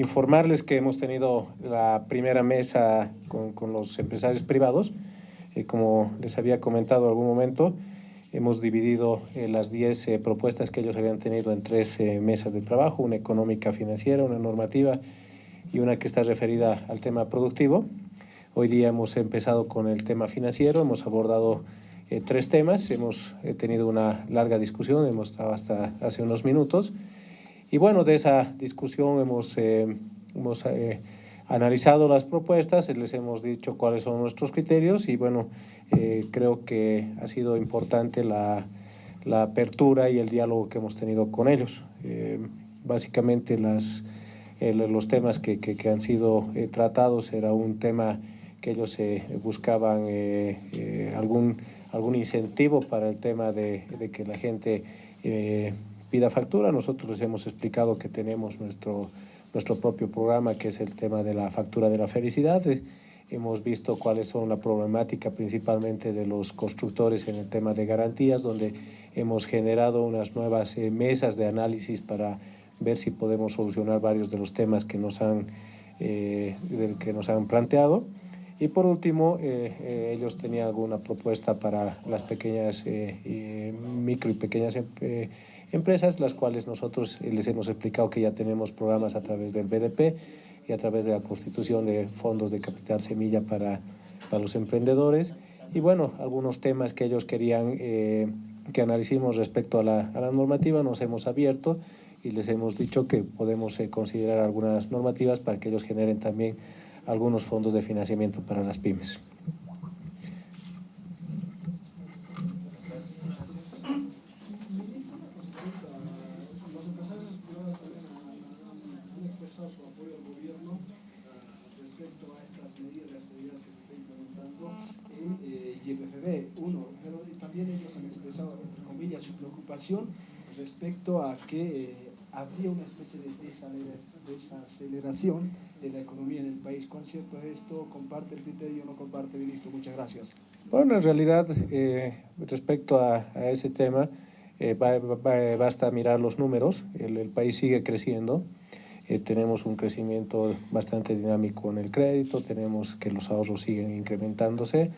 informarles que hemos tenido la primera mesa con, los empresarios privados. Eh, como les había comentado en algún momento, hemos dividido eh, las 10 eh, propuestas que ellos habían tenido en tres mesas de trabajo, una económica financiera, una normativa y una que está referida al tema productivo. Hoy día hemos empezado con el tema financiero, hemos abordado tres temas, hemos tenido una larga discusión, hemos estado hasta hace unos minutos. Y bueno, de esa discusión hemos, eh, hemos eh, analizado las propuestas, les hemos dicho cuáles son nuestros criterios y bueno, eh, creo que ha sido importante la, la, apertura y el diálogo que hemos tenido con ellos. básicamente las, los temas que, que, que han sido tratados era un tema que ellos buscaban algún, algún incentivo para el tema de, de que la gente pida factura. Nosotros les hemos explicado que tenemos nuestro, nuestro propio programa, que es el tema de la factura de la felicidad. Eh, hemos visto cuáles son la problemática principalmente de los constructores en el tema de garantías, donde hemos generado unas nuevas eh, mesas de análisis para ver si podemos solucionar varios de los temas que nos han, eh, que nos han planteado. Y por último, ellos tenían alguna propuesta para las pequeñas, micro y pequeñas empresas las cuales nosotros les hemos explicado que ya tenemos programas a través del BDP y a través de la constitución de fondos de capital semilla para, para los emprendedores. Y bueno, algunos temas que ellos querían eh, que analicemos respecto a la, a la, normativa nos hemos abierto y les hemos dicho que podemos eh, considerar algunas normativas para que ellos generen también algunos fondos de financiamiento para las pymes. Su apoyo al gobierno uh, respecto a estas medidas de austeridad que se está implementando en eh. Uno, pero también ellos han expresado, entre comillas, su preocupación respecto a que eh, habría una especie de desaceleración de la economía en el país. ¿Cuán cierto es esto? ¿Comparte el criterio o no comparte, ministro? Muchas gracias. Bueno, en realidad, eh, respecto a, a, ese tema, eh, basta mirar los números. El, el país sigue creciendo. Eh, tenemos un crecimiento bastante dinámico en el crédito, tenemos que los ahorros siguen incrementándose.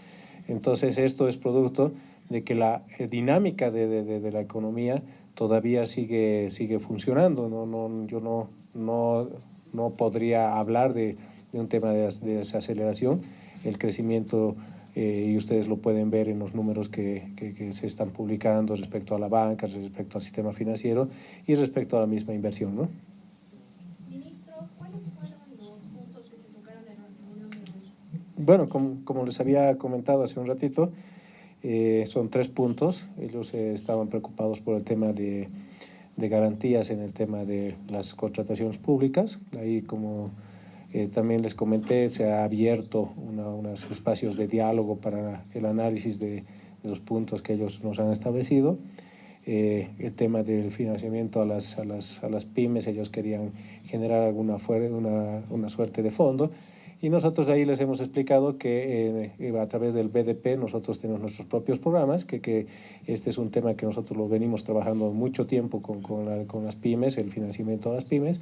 Entonces, esto es producto de que la eh, dinámica de, de, de, la economía todavía sigue, sigue funcionando. No, no, yo no, no, no podría hablar de, de un tema de, desaceleración. El crecimiento, eh, y ustedes lo pueden ver en los números que, que, que, se están publicando respecto a la banca, respecto al sistema financiero y respecto a la misma inversión. ¿no? Bueno, como, como, les había comentado hace un ratito, eh, son tres puntos. Ellos eh, estaban preocupados por el tema de, de, garantías en el tema de las contrataciones públicas. Ahí, como eh, también les comenté, se ha abierto unos espacios de diálogo para el análisis de, los puntos que ellos nos han establecido. Eh, el tema del financiamiento a las, a, las, a las pymes, ellos querían generar alguna una, una suerte de fondo y nosotros ahí les hemos explicado que eh, a través del BDP nosotros tenemos nuestros propios programas, que, que, este es un tema que nosotros lo venimos trabajando mucho tiempo con, con, la, con las pymes, el financiamiento a las pymes,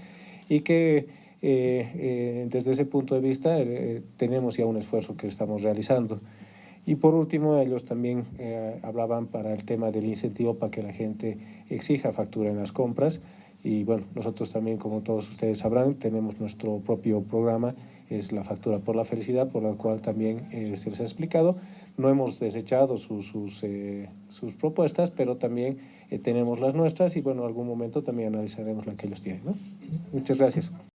y que eh, eh, desde ese punto de vista eh, tenemos ya un esfuerzo que estamos realizando. Y por último, ellos también eh, hablaban para el tema del incentivo para que la gente exija factura en las compras. Y bueno, nosotros también, como todos ustedes sabrán, tenemos nuestro propio programa es la factura por la felicidad, por la cual también eh, se les ha explicado. No hemos desechado sus, eh, sus propuestas, pero también eh, tenemos las nuestras y bueno, en algún momento también analizaremos la que ellos tienen. Muchas gracias.